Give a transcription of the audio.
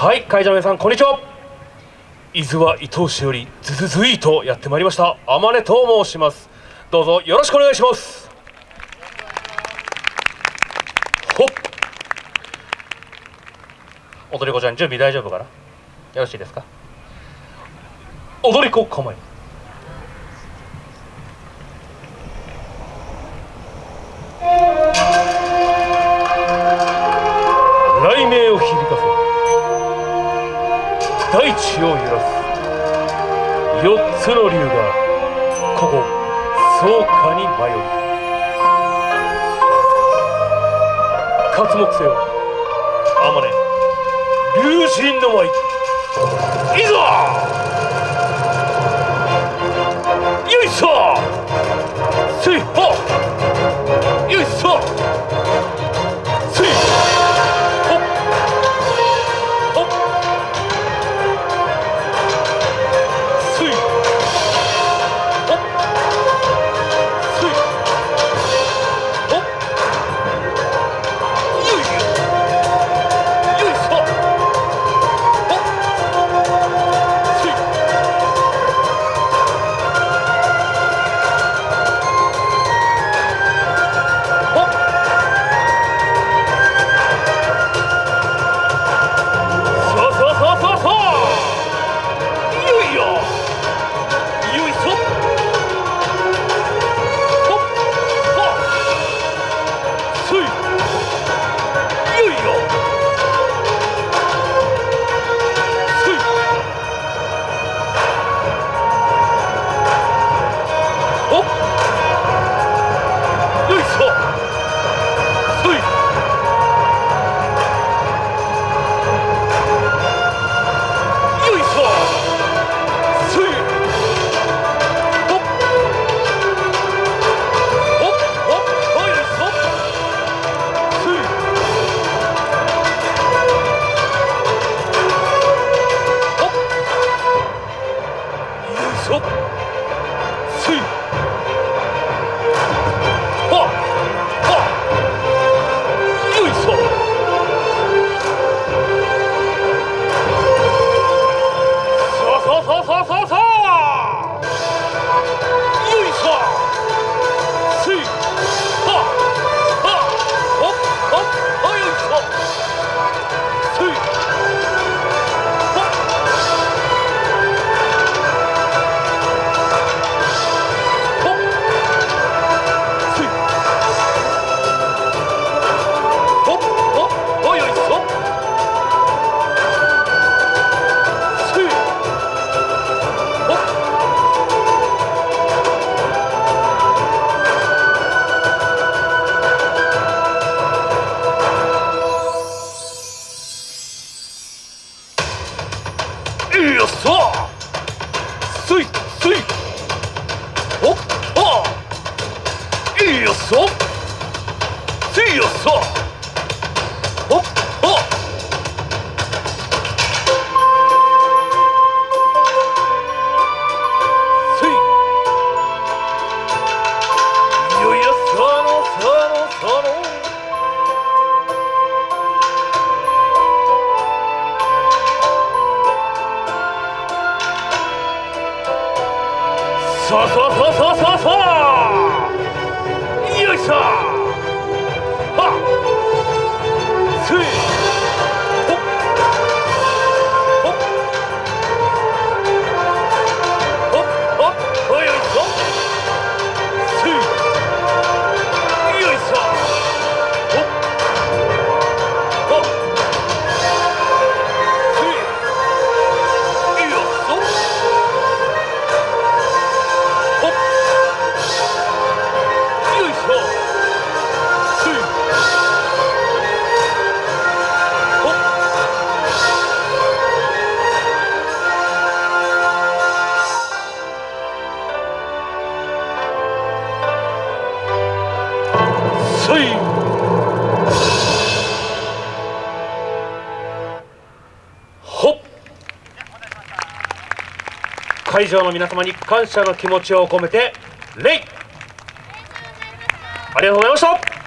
はい会場の皆さんこんにちは。伊豆は伊東市よりズズズイとやってまいりました。天音と申します。どうぞよろしくお願いします。ほっ。踊り子ちゃん準備大丈夫かな？よろしいですか？踊り子構え雷鳴を響かせ。大地を揺らす四つの竜がここ草加に迷う。刮目せよ天音龍神の舞いざせいせいほっはよいよっしゃほっはせいよいやさのさのさの。さあさあさあさあさあさあよいしょ。会場の皆様に感謝の気持ちを込めて礼。ありがとうございました。